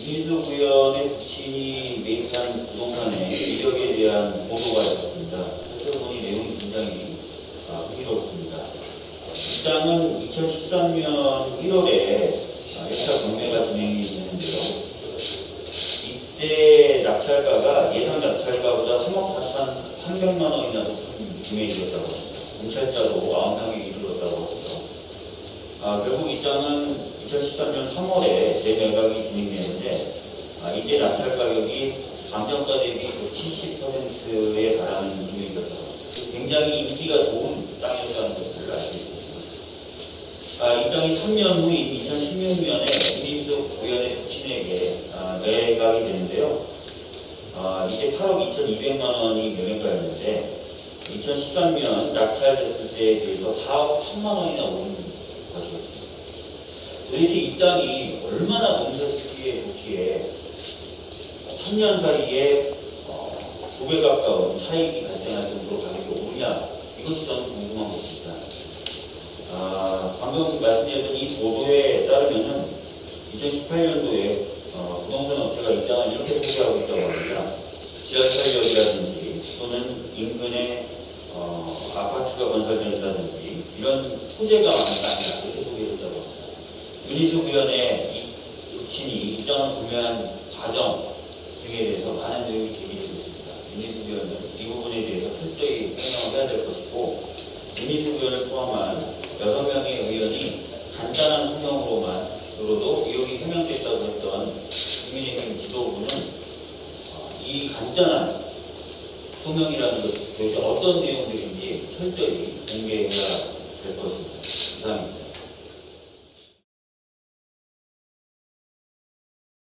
이민수 구현의 부친이 매입한 부동산의 이력에 대한 보도가 있었습니다. 살펴보니 내용이 굉장히 아, 흥미롭습니다. 이 땅은 2013년 1월에 역사 경매가 진행이 됐는데요. 이때 낙찰가가 예상 낙찰가보다 3억 4천 300만 원이나 높은 금액이었다고. 경찰자도 아웅상에 이르렀다고 합니다. 아, 결국 이 땅은 2013년 3월에 재매각이 진행되는데 아, 이때 낙찰 가격이 감정가 대비 70%에 달하는 금액이었어요. 굉장히 인기가 좋은 땅이었다는 것을 알 수 있습니다. 아, 이 땅이 3년 후인 2016년에 김민수 구현의 부친에게 아, 매각이 되는데요. 아, 이때 8억 2,200만 원이 매매가였는데 2013년 낙찰됐을 때에 비해서 4억 1천만 원이나 오른. 도대체 이 땅이 얼마나 농사짓기에 좋기에 3년 사이에 어, 2배 가까운 차익이 발생할 정도로 가격이 오르냐 이것이 저는 궁금한 것입니다. 아, 방금 말씀드렸던 이 보도에 따르면은 2018년도에 어, 부동산 업체가 이 땅을 이렇게 소개하고 있다고 합니다. 지하철역이라든지 또는 인근에 어, 아파트가 건설된다든지 이런 소재가 많다 이렇게 소개했다고 합니다. 윤희수 구현의 이 부친이 이 땅을 구매한 과정 등에 대해서 많은 내용이 제기되고 있습니다. 구현은 이 부분에 대해서 철저히 해명을 해야 될 것이고 구현을 포함한 6명의 의원이 간단한 소명으로만 으로도 의혹이 해명됐다고 했던 국민의힘 지도부는 어, 이 간단한 소명이라는 것이 도대체 어떤 내용들인지 철저히 공개해야